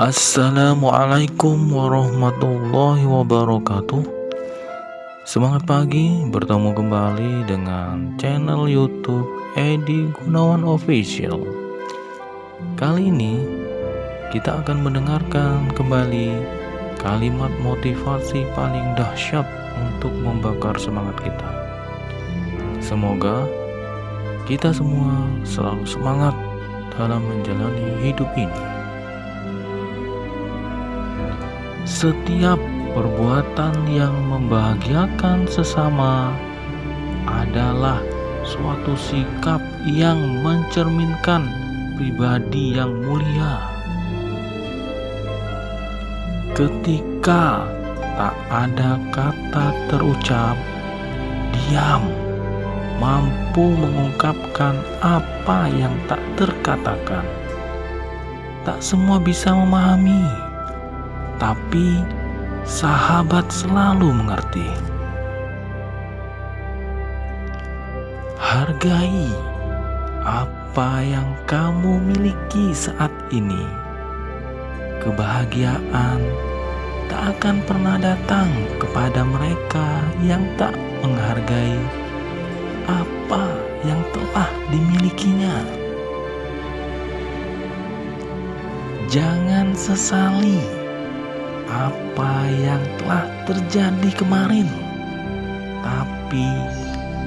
Assalamualaikum warahmatullahi wabarakatuh. Semangat pagi bertemu kembali dengan channel youtube Edi Gunawan Official. Kali ini kita akan mendengarkan kembali kalimat motivasi paling dahsyat untuk membakar semangat kita. Semoga kita semua selalu semangat dalam menjalani hidup ini Setiap perbuatan yang membahagiakan sesama adalah suatu sikap yang mencerminkan pribadi yang mulia. Ketika tak ada kata terucap, diam mampu mengungkapkan apa yang tak terkatakan. Tak semua bisa memahami tapi sahabat selalu mengerti. Hargai apa yang kamu miliki saat ini. Kebahagiaan tak akan pernah datang kepada mereka yang tak menghargai apa yang telah dimilikinya. Jangan sesali apa yang telah terjadi kemarin. Tapi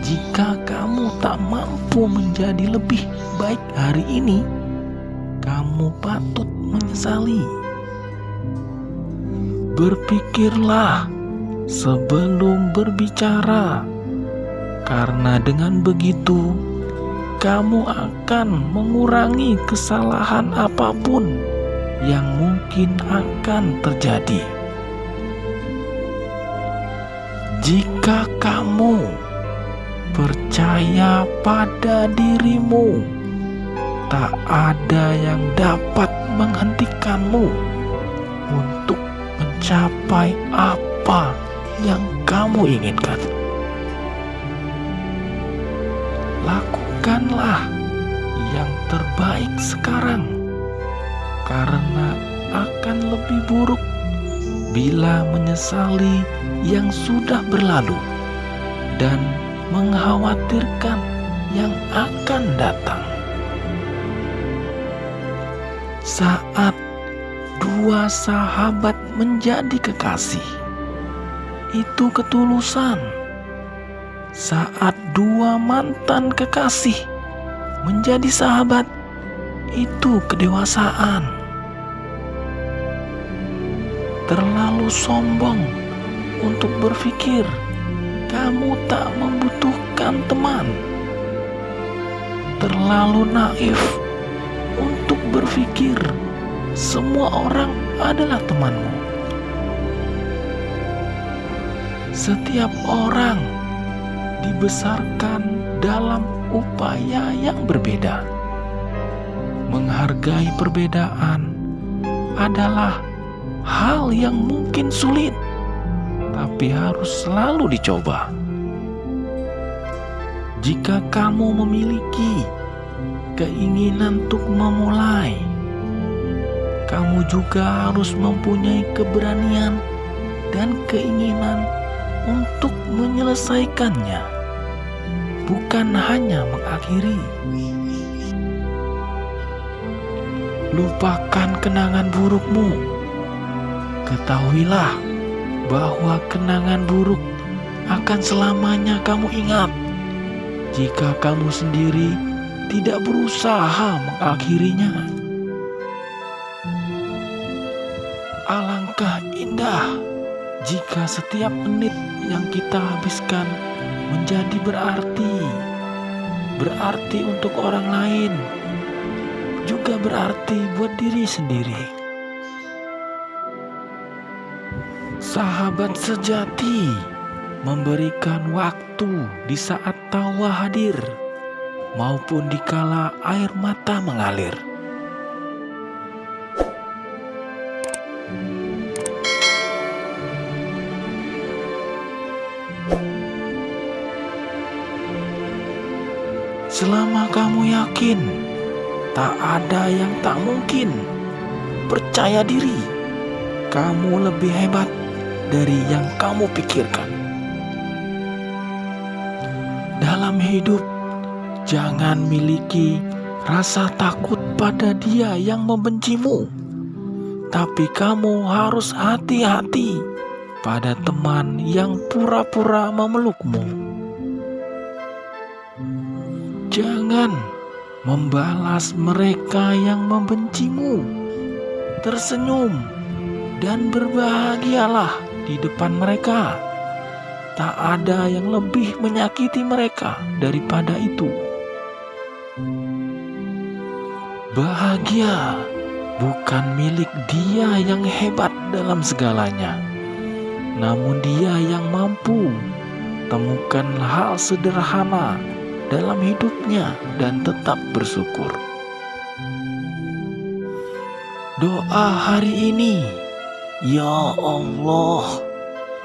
jika kamu tak mampu menjadi lebih baik hari ini, kamu patut menyesali. Berpikirlah sebelum berbicara, karena dengan begitu kamu akan mengurangi kesalahan apa pun yang mungkin akan terjadi. Jika kamu percaya pada dirimu, tak ada yang dapat menghentikanmu untuk mencapai apa yang kamu inginkan. Lakukanlah yang terbaik sekarang karena akan lebih buruk bila menyesali yang sudah berlalu dan mengkhawatirkan yang akan datang. Saat dua sahabat menjadi kekasih, itu ketulusan. Saat dua mantan kekasih menjadi sahabat, itu kedewasaan. Terlalu sombong untuk berpikir kamu tak membutuhkan teman. Terlalu naif untuk berpikir semua orang adalah temanmu. Setiap orang dibesarkan dalam upaya yang berbeda menghargai perbedaan adalah hal yang mungkin sulit, tapi harus selalu dicoba. Jika kamu memiliki keinginan untuk memulai, kamu juga harus mempunyai keberanian dan keinginan untuk menyelesaikannya, bukan hanya mengakhiri. lupakan kenangan burukmu. Ketahuilah bahwa kenangan buruk akan selamanya kamu ingat jika kamu sendiri tidak berusaha mengakhirinya. Alangkah indah jika setiap menit yang kita habiskan menjadi berarti, berarti untuk orang lain juga berarti buat diri sendiri. Sahabat sejati memberikan waktu di saat tawa hadir maupun dikala air mata mengalir. Selama kamu yakin Tak ada yang tak mungkin percaya diri. Kamu lebih hebat dari yang kamu pikirkan. Dalam hidup, jangan miliki rasa takut pada dia yang membencimu, tapi kamu harus hati-hati pada teman yang pura-pura memelukmu. Jangan membalas mereka yang membencimu. Tersenyum dan berbahagialah di depan mereka. Tak ada yang lebih menyakiti mereka daripada itu. Bahagia bukan milik dia yang hebat dalam segalanya, namun dia yang mampu temukan hal sederhana dalam hidupnya dan tetap bersyukur. Doa hari ini, ya Allah,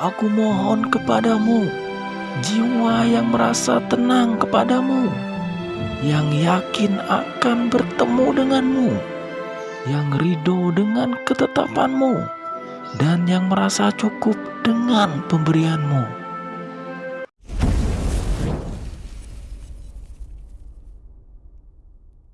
aku mohon kepadamu jiwa yang merasa tenang kepadamu, yang yakin akan bertemu denganmu, yang ridho dengan ketetapanmu, dan yang merasa cukup dengan pemberianmu.